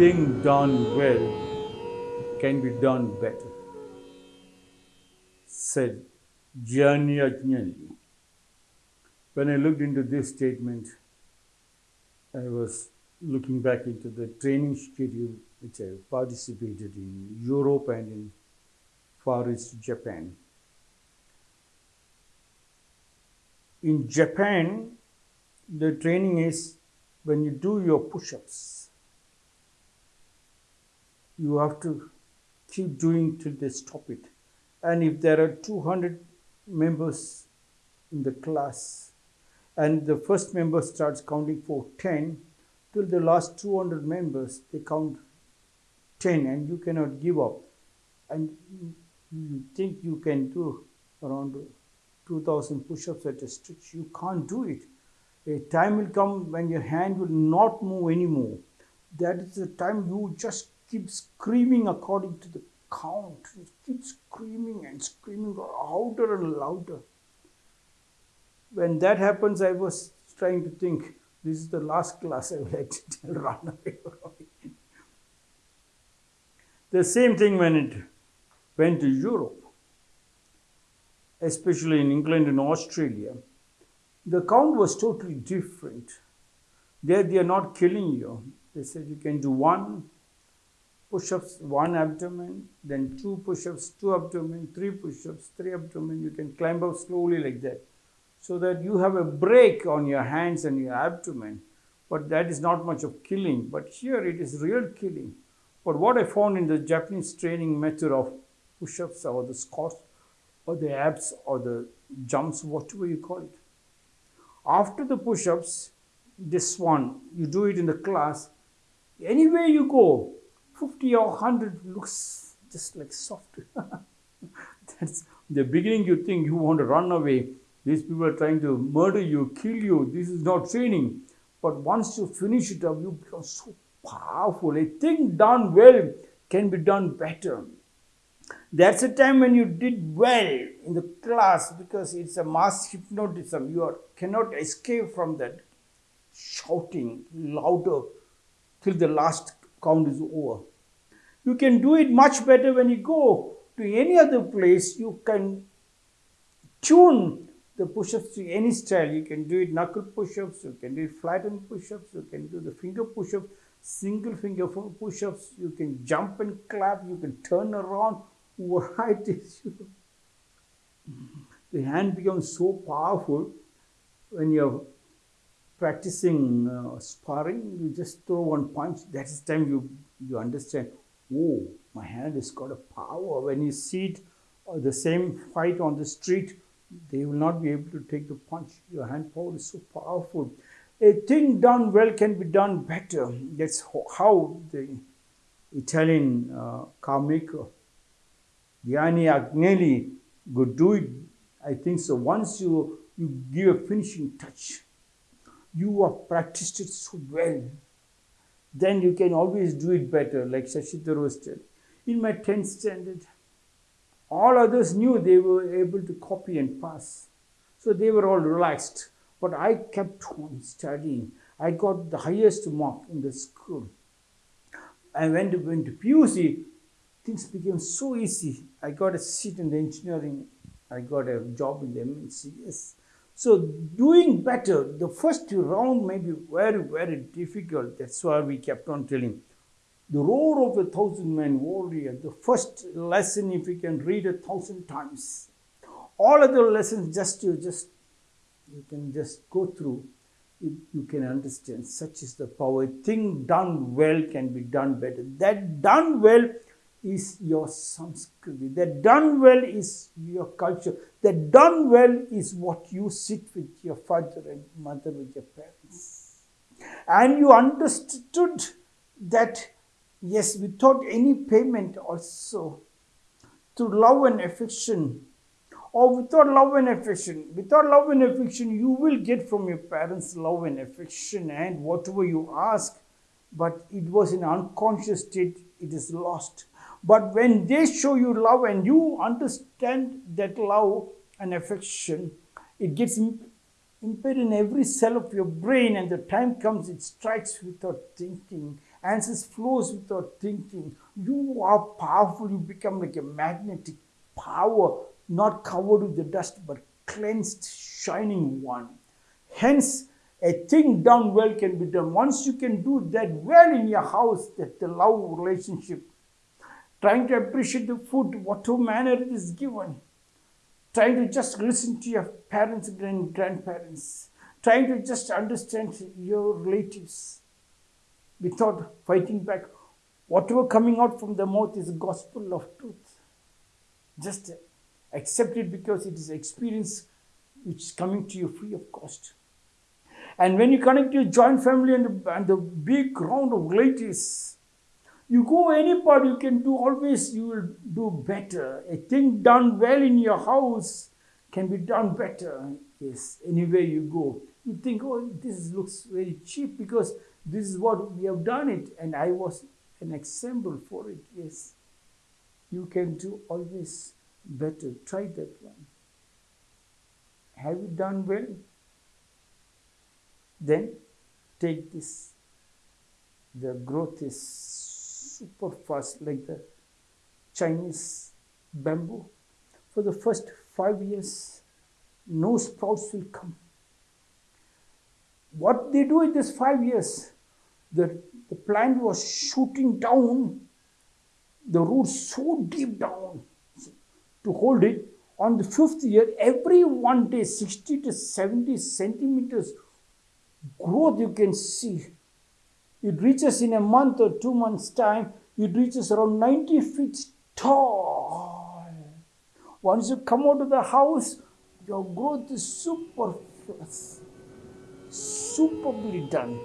thing done well can be done better, said Gianni. When I looked into this statement, I was looking back into the training schedule which I participated in Europe and in Far East Japan. In Japan, the training is when you do your push ups, you have to keep doing till they stop it. And if there are 200 members in the class and the first member starts counting for 10, till the last 200 members, they count 10 and you cannot give up. And you think you can do around 2000 push ups at a stretch. You can't do it. A time will come when your hand will not move anymore. That is the time you just keep screaming according to the count. You keep screaming and screaming louder and louder. When that happens, I was trying to think this is the last class I will and run away from. The same thing when it went to Europe, especially in England and Australia. The count was totally different. There they are not killing you. They said you can do one push-ups, one abdomen, then two push-ups, two abdomen, three push-ups, three abdomen. You can climb up slowly like that so that you have a break on your hands and your abdomen. But that is not much of killing. But here it is real killing. But what I found in the Japanese training method of push-ups or the squats or the abs or the jumps, whatever you call it. After the push-ups, this one, you do it in the class. Anywhere you go, 50 or 100 looks just like soft. That's the beginning you think you want to run away these people are trying to murder you, kill you. This is not training. But once you finish it up, you become so powerful. A thing done well can be done better. That's a time when you did well in the class because it's a mass hypnotism. You are, cannot escape from that shouting louder till the last count is over. You can do it much better when you go to any other place. You can tune the push-ups to any style. You can do it knuckle push-ups, you can do it flattened push-ups, you can do the finger push-ups, single finger push-ups, you can jump and clap, you can turn around, variety. the hand becomes so powerful when you're practicing uh, sparring, you just throw one punch, that is time you, you understand, oh, my hand has got a power. When you see it, uh, the same fight on the street, they will not be able to take the punch. Your hand power is so powerful. A thing done well can be done better. That's how the Italian uh, car maker Gianni Agnelli could do it. I think so. Once you, you give a finishing touch, you have practiced it so well, then you can always do it better, like Shashi said. In my 10th standard, all others knew they were able to copy and pass. So they were all relaxed. But I kept on studying. I got the highest mark in the school. I went to, went to PUC, things became so easy. I got a seat in the engineering. I got a job in the MNC. So doing better, the first round may be very, very difficult. That's why we kept on telling the roar of a thousand men warrior, the first lesson if you can read a thousand times. All other lessons just you just you can just go through it, you can understand such is the power. Thing done well can be done better. That done well is your samskriti. That done well is your culture. That done well is what you sit with your father and mother, with your parents. And you understood that Yes, without any payment also. Through love and affection. Or without love and affection. Without love and affection, you will get from your parents love and affection and whatever you ask. But it was in unconscious state, it is lost. But when they show you love and you understand that love and affection, it gets impaired in every cell of your brain, and the time comes it strikes without thinking Answers flows without thinking. You are powerful. You become like a magnetic power, not covered with the dust, but cleansed, shining one. Hence, a thing done well can be done. Once you can do that well in your house, that the love relationship, trying to appreciate the food, whatever manner it is given, trying to just listen to your parents and grandparents, trying to just understand your relatives without fighting back. Whatever coming out from the mouth is gospel of truth. Just accept it because it is experience which is coming to you free of cost. And when you connect your joint family and and the big round of relatives, you go any part you can do always you will do better. A thing done well in your house can be done better. Yes, anywhere you go. You think, oh, this looks very cheap because this is what we have done it, and I was an example for it. Yes, you can do always better. Try that one. Have you done well? Then take this. The growth is super fast, like the Chinese bamboo. For the first five years, no sprouts will come. What they do in this five years, the, the plant was shooting down the roots so deep down to hold it. On the fifth year, every one day, 60 to 70 centimeters growth you can see. It reaches in a month or two months' time, it reaches around 90 feet tall. Once you come out of the house, your growth is super fast, superbly done.